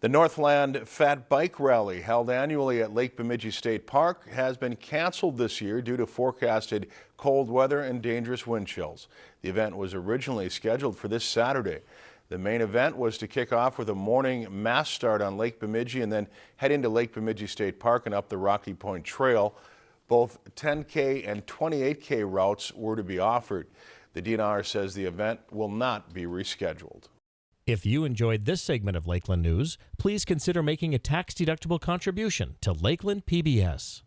The Northland Fat Bike Rally, held annually at Lake Bemidji State Park, has been canceled this year due to forecasted cold weather and dangerous wind chills. The event was originally scheduled for this Saturday. The main event was to kick off with a morning mass start on Lake Bemidji and then head into Lake Bemidji State Park and up the Rocky Point Trail. Both 10K and 28K routes were to be offered. The DNR says the event will not be rescheduled. If you enjoyed this segment of Lakeland News, please consider making a tax-deductible contribution to Lakeland PBS.